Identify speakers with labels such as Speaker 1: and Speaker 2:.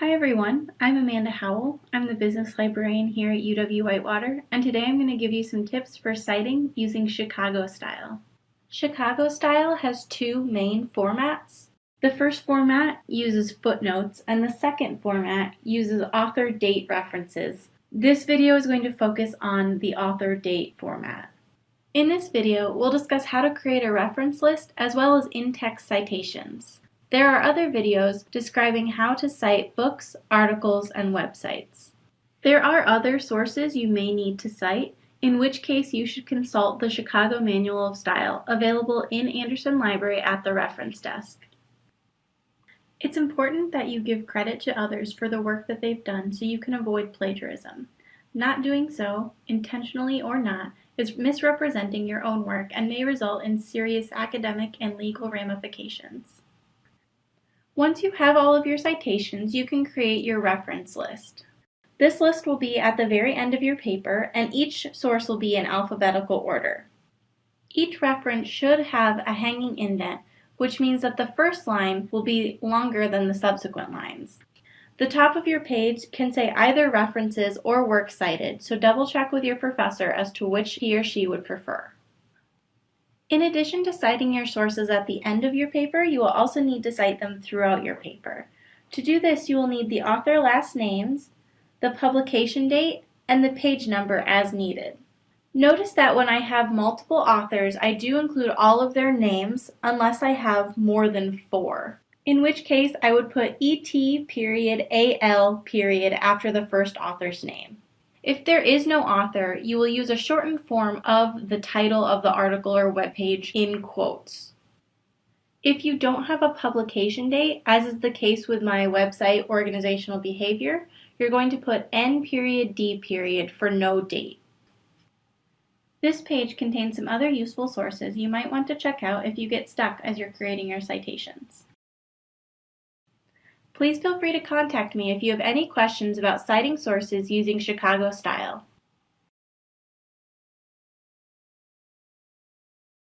Speaker 1: Hi everyone, I'm Amanda Howell. I'm the business librarian here at UW-Whitewater, and today I'm going to give you some tips for citing using Chicago style. Chicago style has two main formats. The first format uses footnotes, and the second format uses author date references. This video is going to focus on the author date format. In this video, we'll discuss how to create a reference list as well as in-text citations. There are other videos describing how to cite books, articles, and websites. There are other sources you may need to cite, in which case you should consult the Chicago Manual of Style available in Andersen Library at the reference desk. It's important that you give credit to others for the work that they've done so you can avoid plagiarism. Not doing so, intentionally or not, is misrepresenting your own work and may result in serious academic and legal ramifications. Once you have all of your citations, you can create your reference list. This list will be at the very end of your paper, and each source will be in alphabetical order. Each reference should have a hanging indent, which means that the first line will be longer than the subsequent lines. The top of your page can say either references or works cited, so double check with your professor as to which he or she would prefer. In addition to citing your sources at the end of your paper, you will also need to cite them throughout your paper. To do this, you will need the author last names, the publication date, and the page number as needed. Notice that when I have multiple authors, I do include all of their names unless I have more than four. In which case, I would put ET period AL period after the first author's name. If there is no author, you will use a shortened form of the title of the article or webpage in quotes. If you don't have a publication date, as is the case with my website organizational behavior, you're going to put N period D period for no date. This page contains some other useful sources you might want to check out if you get stuck as you're creating your citations. Please feel free to contact me if you have any questions about citing sources using Chicago style.